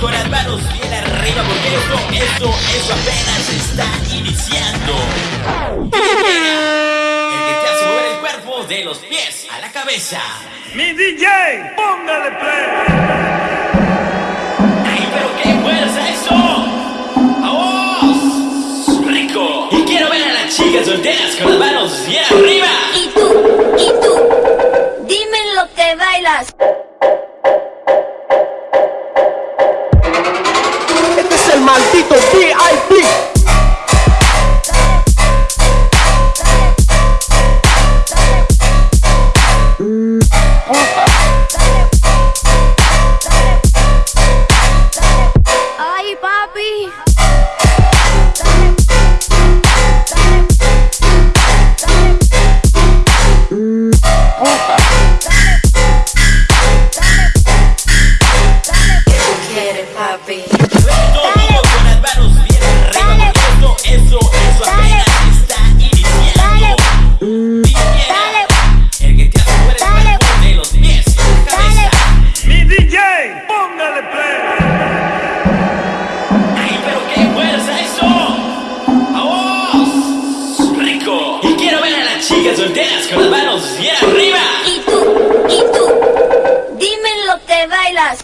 con las manos bien arriba porque esto, esto, eso apenas está iniciando. El que te hace mover el cuerpo de los pies a la cabeza. Mi DJ, póngale play. ¡Ay, pero qué fuerza eso! ¡Vamos! ¡Rico! Y quiero ver a las chicas solteras con las manos bien arriba. Y tú, y tú, dime lo que bailas. Maldito VIP. Ay, papi. ¿Qué tú quieres, papi? solteras con las manos bien arriba. Y tú, y tú, dime lo que bailas.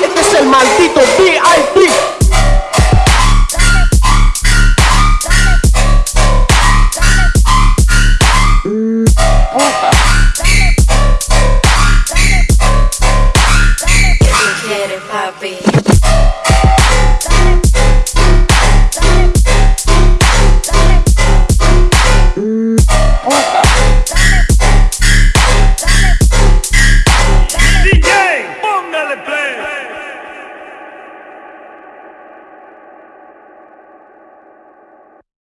Este es el maldito VIP. Dame, dame, dame, ¿Qué te quiere, papi?